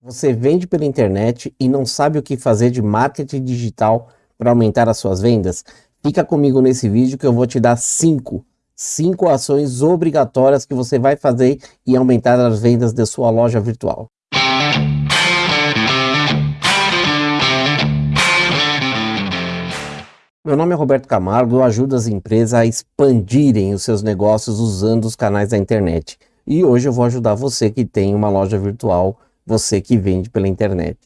Você vende pela internet e não sabe o que fazer de marketing digital para aumentar as suas vendas? Fica comigo nesse vídeo que eu vou te dar cinco, cinco ações obrigatórias que você vai fazer e aumentar as vendas da sua loja virtual. Meu nome é Roberto Camargo, eu ajudo as empresas a expandirem os seus negócios usando os canais da internet. E hoje eu vou ajudar você que tem uma loja virtual você que vende pela internet.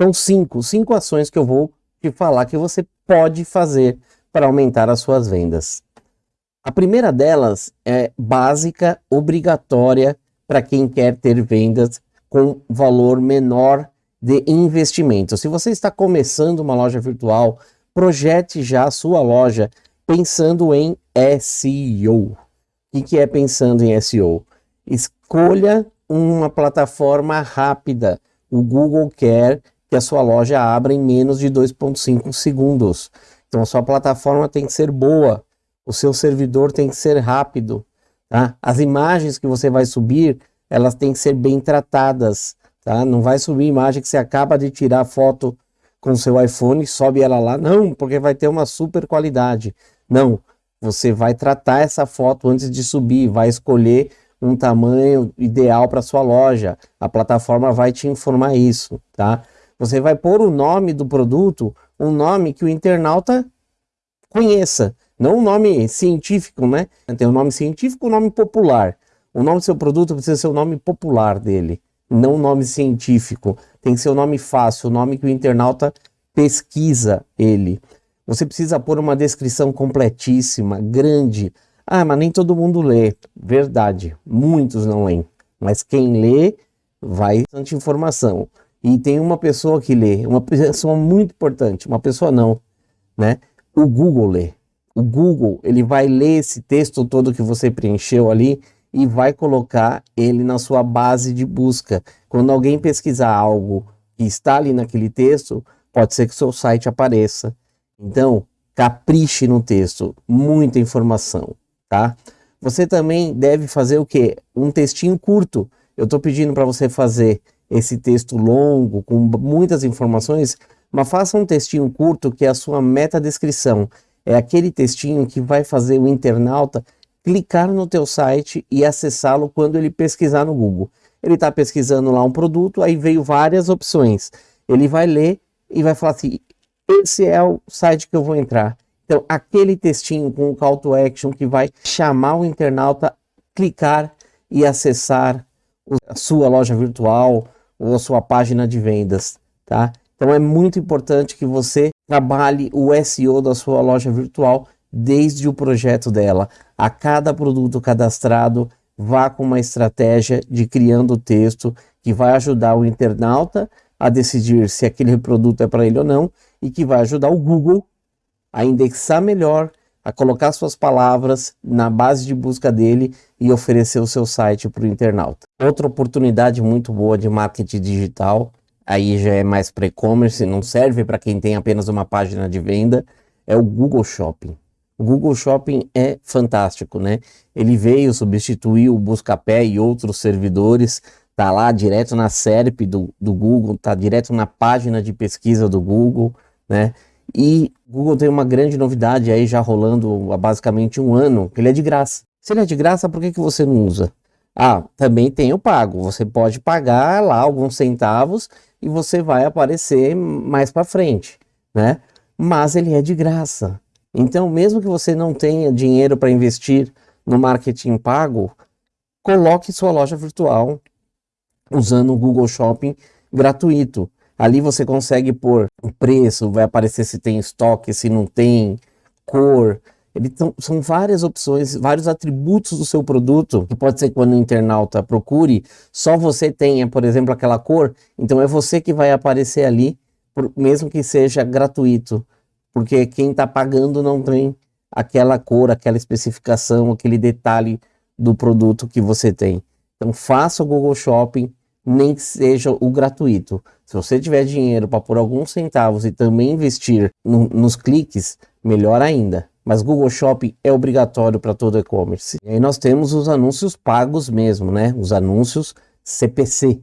São cinco, cinco ações que eu vou te falar que você pode fazer para aumentar as suas vendas. A primeira delas é básica, obrigatória para quem quer ter vendas com valor menor de investimento. Se você está começando uma loja virtual, projete já a sua loja pensando em SEO. O que é pensando em SEO? Escolha uma plataforma rápida. O Google quer que a sua loja abra em menos de 2.5 segundos. Então a sua plataforma tem que ser boa, o seu servidor tem que ser rápido. Tá? As imagens que você vai subir, elas têm que ser bem tratadas. Tá? Não vai subir imagem que você acaba de tirar foto com seu iPhone, sobe ela lá. Não, porque vai ter uma super qualidade. Não, você vai tratar essa foto antes de subir, vai escolher um tamanho ideal para sua loja. A plataforma vai te informar isso, tá? Você vai pôr o nome do produto, um nome que o internauta conheça, não um nome científico, né? Tem um nome científico, um nome popular. O nome do seu produto precisa ser o nome popular dele, não o nome científico. Tem que ser o nome fácil, o nome que o internauta pesquisa ele. Você precisa pôr uma descrição completíssima, grande, ah, mas nem todo mundo lê. Verdade, muitos não leem. Mas quem lê vai bastante informação. E tem uma pessoa que lê, uma pessoa muito importante, uma pessoa não, né? O Google lê. O Google, ele vai ler esse texto todo que você preencheu ali e vai colocar ele na sua base de busca. Quando alguém pesquisar algo que está ali naquele texto, pode ser que seu site apareça. Então, capriche no texto, muita informação tá? Você também deve fazer o que? Um textinho curto. Eu estou pedindo para você fazer esse texto longo, com muitas informações, mas faça um textinho curto que é a sua meta descrição. É aquele textinho que vai fazer o internauta clicar no teu site e acessá-lo quando ele pesquisar no Google. Ele está pesquisando lá um produto, aí veio várias opções. Ele vai ler e vai falar assim, esse é o site que eu vou entrar. Então, aquele textinho com o call to action que vai chamar o internauta clicar e acessar a sua loja virtual ou a sua página de vendas, tá? Então é muito importante que você trabalhe o SEO da sua loja virtual desde o projeto dela. A cada produto cadastrado, vá com uma estratégia de criando texto que vai ajudar o internauta a decidir se aquele produto é para ele ou não e que vai ajudar o Google a indexar melhor, a colocar suas palavras na base de busca dele e oferecer o seu site para o internauta. Outra oportunidade muito boa de marketing digital, aí já é mais para e-commerce, não serve para quem tem apenas uma página de venda, é o Google Shopping. O Google Shopping é fantástico, né? Ele veio substituir o Buscapé e outros servidores, tá lá direto na SERP do, do Google, tá direto na página de pesquisa do Google, né? E Google tem uma grande novidade aí já rolando há basicamente um ano, que ele é de graça. Se ele é de graça, por que, que você não usa? Ah, também tem o pago. Você pode pagar lá alguns centavos e você vai aparecer mais para frente, né? Mas ele é de graça. Então, mesmo que você não tenha dinheiro para investir no marketing pago, coloque sua loja virtual usando o Google Shopping gratuito. Ali você consegue pôr o preço, vai aparecer se tem estoque, se não tem, cor. Ele tão, são várias opções, vários atributos do seu produto, que pode ser que quando o internauta procure, só você tenha, por exemplo, aquela cor, então é você que vai aparecer ali, por, mesmo que seja gratuito, porque quem está pagando não tem aquela cor, aquela especificação, aquele detalhe do produto que você tem. Então faça o Google Shopping, nem que seja o gratuito. Se você tiver dinheiro para pôr alguns centavos e também investir no, nos cliques, melhor ainda. Mas Google Shopping é obrigatório para todo e-commerce. E aí nós temos os anúncios pagos mesmo, né? Os anúncios CPC.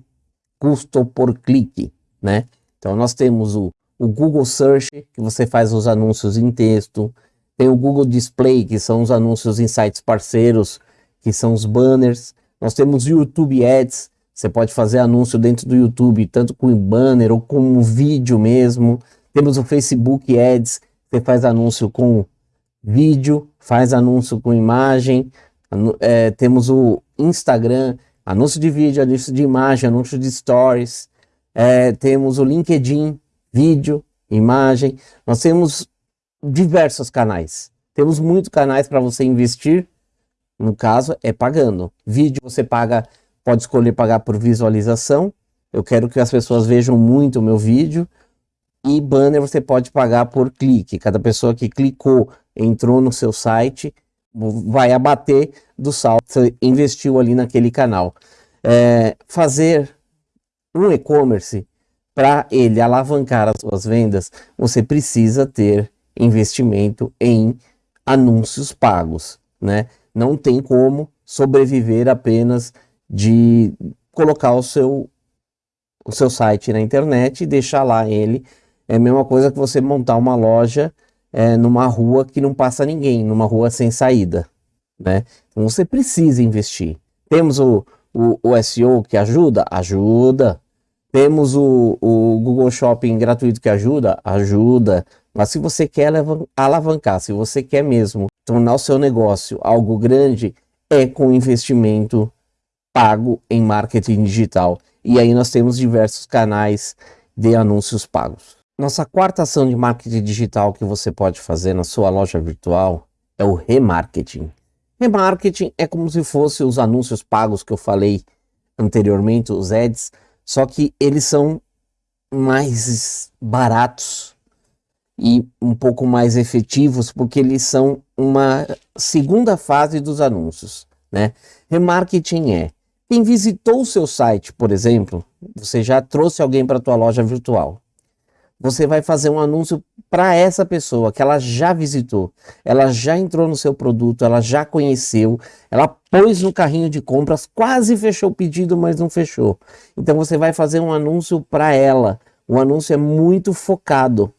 custo por clique, né? Então nós temos o, o Google Search, que você faz os anúncios em texto, tem o Google Display, que são os anúncios em sites parceiros, que são os banners. Nós temos o YouTube Ads, você pode fazer anúncio dentro do YouTube, tanto com banner ou com vídeo mesmo. Temos o Facebook Ads, você faz anúncio com vídeo, faz anúncio com imagem. É, temos o Instagram, anúncio de vídeo, anúncio de imagem, anúncio de stories. É, temos o LinkedIn, vídeo, imagem. Nós temos diversos canais. Temos muitos canais para você investir. No caso, é pagando. Vídeo você paga, pode escolher pagar por visualização. Eu quero que as pessoas vejam muito o meu vídeo. E banner você pode pagar por clique. Cada pessoa que clicou, entrou no seu site, vai abater do saldo que você investiu ali naquele canal. É, fazer um e-commerce, para ele alavancar as suas vendas, você precisa ter investimento em anúncios pagos, né? Não tem como sobreviver apenas de colocar o seu, o seu site na internet e deixar lá ele. É a mesma coisa que você montar uma loja é, numa rua que não passa ninguém, numa rua sem saída, né? Então você precisa investir. Temos o, o, o SEO que ajuda? Ajuda. Temos o, o Google Shopping gratuito que ajuda? Ajuda. Mas se você quer alavancar, se você quer mesmo tornar o seu negócio algo grande, é com investimento pago em marketing digital. E aí nós temos diversos canais de anúncios pagos. Nossa quarta ação de marketing digital que você pode fazer na sua loja virtual é o remarketing. Remarketing é como se fosse os anúncios pagos que eu falei anteriormente, os ads, só que eles são mais baratos e um pouco mais efetivos porque eles são uma segunda fase dos anúncios, né? Remarketing é quem visitou o seu site, por exemplo, você já trouxe alguém para a tua loja virtual. Você vai fazer um anúncio para essa pessoa que ela já visitou, ela já entrou no seu produto, ela já conheceu, ela pôs no carrinho de compras, quase fechou o pedido, mas não fechou. Então você vai fazer um anúncio para ela. O anúncio é muito focado.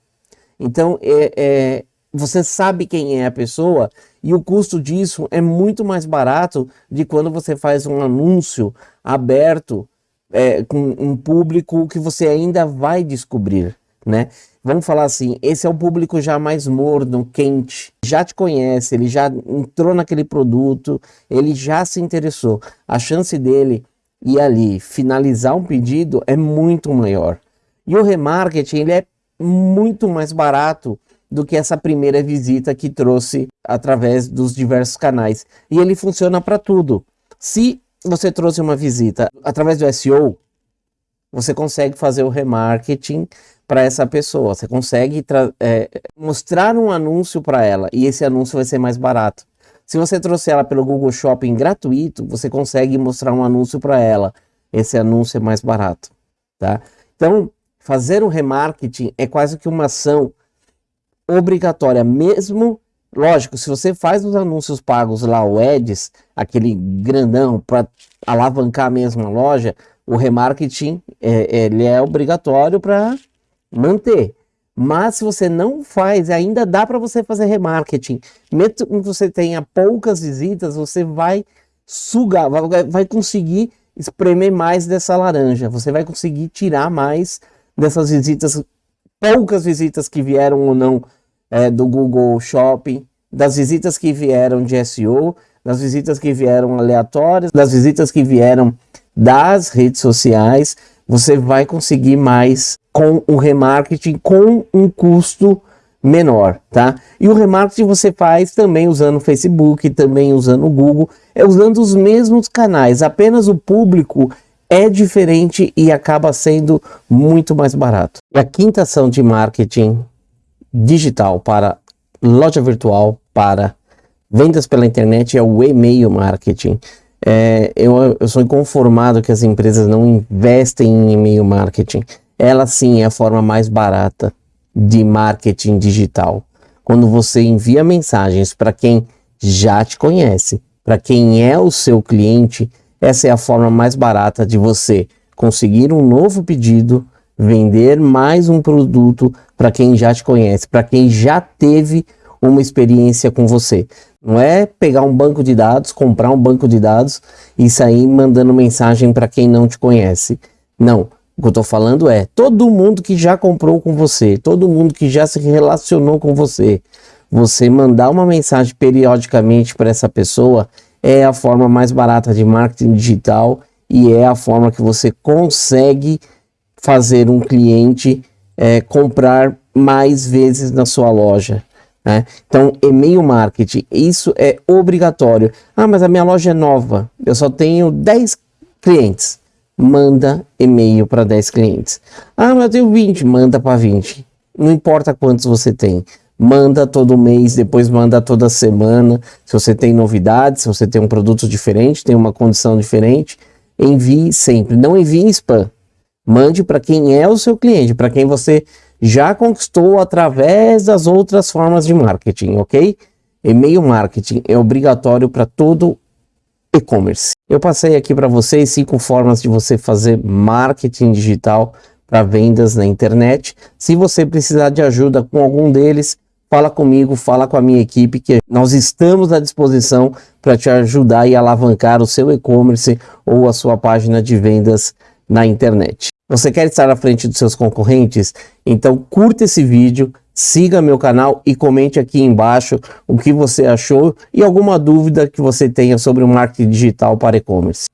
Então, é, é, você sabe quem é a pessoa e o custo disso é muito mais barato de quando você faz um anúncio aberto é, com um público que você ainda vai descobrir, né? Vamos falar assim, esse é o público já mais morno, quente, já te conhece, ele já entrou naquele produto, ele já se interessou. A chance dele ir ali finalizar um pedido é muito maior. E o remarketing, ele é muito mais barato do que essa primeira visita que trouxe através dos diversos canais. E ele funciona para tudo. Se você trouxe uma visita através do SEO, você consegue fazer o remarketing para essa pessoa. Você consegue é, mostrar um anúncio para ela e esse anúncio vai ser mais barato. Se você trouxer ela pelo Google Shopping gratuito, você consegue mostrar um anúncio para ela. Esse anúncio é mais barato, tá? Então, fazer o remarketing é quase que uma ação obrigatória, mesmo, lógico, se você faz os anúncios pagos lá, o Ads, aquele grandão para alavancar mesmo a loja, o remarketing é, ele é obrigatório para manter. Mas se você não faz, ainda dá para você fazer remarketing. Mesmo que você tenha poucas visitas, você vai sugar, vai, vai conseguir espremer mais dessa laranja. Você vai conseguir tirar mais dessas visitas, poucas visitas que vieram ou não é, do Google Shopping, das visitas que vieram de SEO, das visitas que vieram aleatórias, das visitas que vieram das redes sociais, você vai conseguir mais com o remarketing com um custo menor, tá? E o remarketing você faz também usando o Facebook, também usando o Google, é usando os mesmos canais, apenas o público é diferente e acaba sendo muito mais barato. E a quinta ação de marketing digital para loja virtual, para vendas pela internet é o e-mail marketing. É, eu, eu sou inconformado que as empresas não investem em e-mail marketing. Ela sim é a forma mais barata de marketing digital. Quando você envia mensagens para quem já te conhece, para quem é o seu cliente, essa é a forma mais barata de você conseguir um novo pedido, vender mais um produto para quem já te conhece, para quem já teve uma experiência com você. Não é pegar um banco de dados, comprar um banco de dados e sair mandando mensagem para quem não te conhece. Não. O que eu estou falando é todo mundo que já comprou com você, todo mundo que já se relacionou com você, você mandar uma mensagem periodicamente para essa pessoa é a forma mais barata de marketing digital e é a forma que você consegue fazer um cliente é, comprar mais vezes na sua loja. Né? Então, e-mail marketing, isso é obrigatório. Ah, mas a minha loja é nova, eu só tenho 10 clientes. Manda e-mail para 10 clientes. Ah, mas eu tenho 20, manda para 20. Não importa quantos você tem manda todo mês, depois manda toda semana. Se você tem novidades, se você tem um produto diferente, tem uma condição diferente, envie sempre. Não envie spam. Mande para quem é o seu cliente, para quem você já conquistou através das outras formas de marketing, ok? E-mail marketing é obrigatório para todo e-commerce. Eu passei aqui para vocês cinco formas de você fazer marketing digital para vendas na internet. Se você precisar de ajuda com algum deles, fala comigo, fala com a minha equipe, que nós estamos à disposição para te ajudar e alavancar o seu e-commerce ou a sua página de vendas na internet. Você quer estar à frente dos seus concorrentes? Então curta esse vídeo, siga meu canal e comente aqui embaixo o que você achou e alguma dúvida que você tenha sobre o marketing digital para e-commerce.